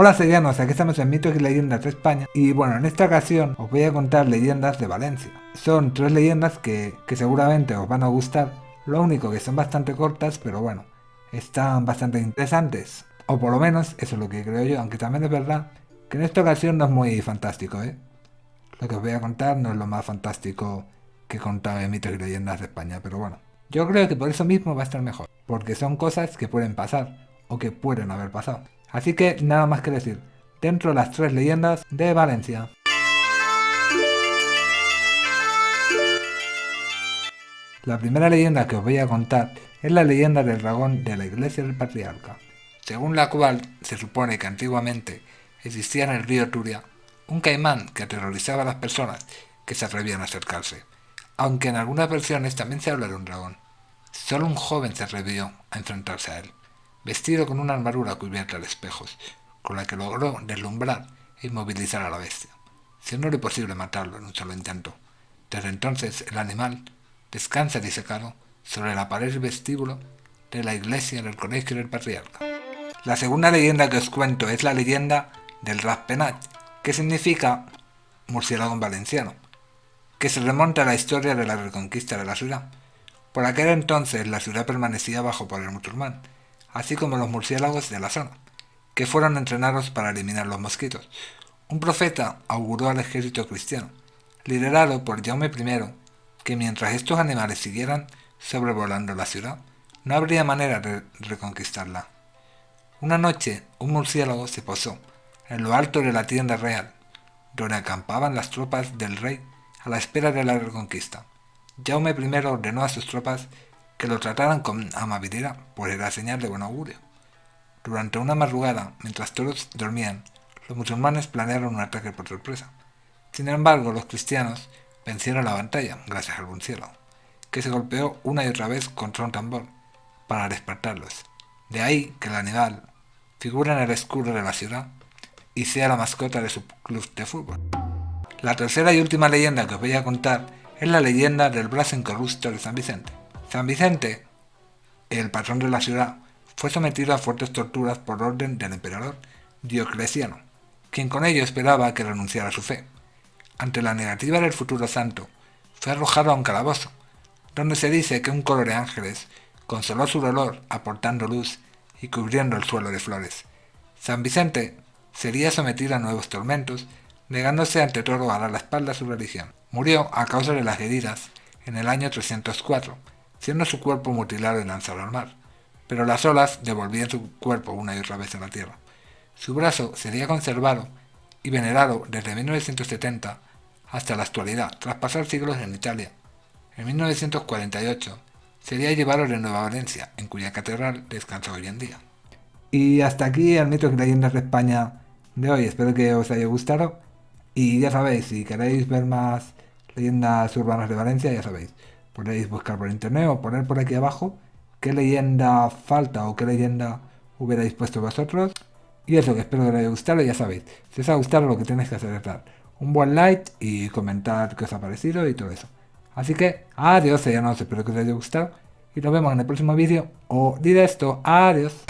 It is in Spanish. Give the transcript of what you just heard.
Hola serianos, aquí estamos en Mitos y Leyendas de España y bueno, en esta ocasión os voy a contar leyendas de Valencia. Son tres leyendas que, que seguramente os van a gustar, lo único que son bastante cortas, pero bueno, están bastante interesantes. O por lo menos eso es lo que creo yo, aunque también es verdad que en esta ocasión no es muy fantástico, ¿eh? Lo que os voy a contar no es lo más fantástico que he contado en Mitos y Leyendas de España, pero bueno. Yo creo que por eso mismo va a estar mejor, porque son cosas que pueden pasar, o que pueden haber pasado. Así que nada más que decir, dentro de las tres leyendas de Valencia. La primera leyenda que os voy a contar es la leyenda del dragón de la iglesia del patriarca, según la cual se supone que antiguamente existía en el río Turia un caimán que aterrorizaba a las personas que se atrevían a acercarse, aunque en algunas versiones también se habla de un dragón. Solo un joven se atrevió a enfrentarse a él vestido con una armadura cubierta de espejos, con la que logró deslumbrar e inmovilizar a la bestia, siendo posible matarlo en un solo intento. Desde entonces el animal descansa disecado sobre la pared vestíbulo de la iglesia del colegio del patriarca. La segunda leyenda que os cuento es la leyenda del Raspenat, que significa murciélago en valenciano, que se remonta a la historia de la reconquista de la ciudad. Por aquel entonces la ciudad permanecía bajo poder musulmán, así como los murciélagos de la zona, que fueron entrenados para eliminar los mosquitos. Un profeta auguró al ejército cristiano, liderado por Jaume I, que mientras estos animales siguieran sobrevolando la ciudad, no habría manera de reconquistarla. Una noche, un murciélago se posó en lo alto de la tienda real, donde acampaban las tropas del rey a la espera de la reconquista. Jaume I ordenó a sus tropas que lo trataran con amabilidad, pues era señal de buen augurio. Durante una madrugada, mientras todos dormían, los musulmanes planearon un ataque por sorpresa. Sin embargo, los cristianos vencieron la batalla gracias al cielo, que se golpeó una y otra vez contra un tambor para despertarlos. De ahí que el animal figura en el escudo de la ciudad y sea la mascota de su club de fútbol. La tercera y última leyenda que os voy a contar es la leyenda del brazo incorrupto de San Vicente. San Vicente, el patrón de la ciudad, fue sometido a fuertes torturas por orden del emperador Diocleciano, quien con ello esperaba que renunciara a su fe. Ante la negativa del futuro santo, fue arrojado a un calabozo, donde se dice que un coro de ángeles consoló su dolor aportando luz y cubriendo el suelo de flores. San Vicente sería sometido a nuevos tormentos, negándose ante todo a dar la espalda a su religión. Murió a causa de las heridas en el año 304, siendo su cuerpo mutilado y lanzado al mar, pero las olas devolvían su cuerpo una y otra vez a la tierra. Su brazo sería conservado y venerado desde 1970 hasta la actualidad, tras pasar siglos en Italia. En 1948 sería llevado de Nueva Valencia, en cuya catedral descansa hoy en día. Y hasta aquí el mito y leyendas de España de hoy. Espero que os haya gustado. Y ya sabéis, si queréis ver más leyendas urbanas de Valencia, ya sabéis, podéis buscar por internet o poner por aquí abajo qué leyenda falta o qué leyenda hubierais puesto vosotros. Y eso, que espero que os haya gustado, ya sabéis. Si os ha gustado lo que tenéis que hacer es dar un buen like y comentar qué os ha parecido y todo eso. Así que, adiós, ya no espero que os haya gustado. Y nos vemos en el próximo vídeo. O directo, adiós.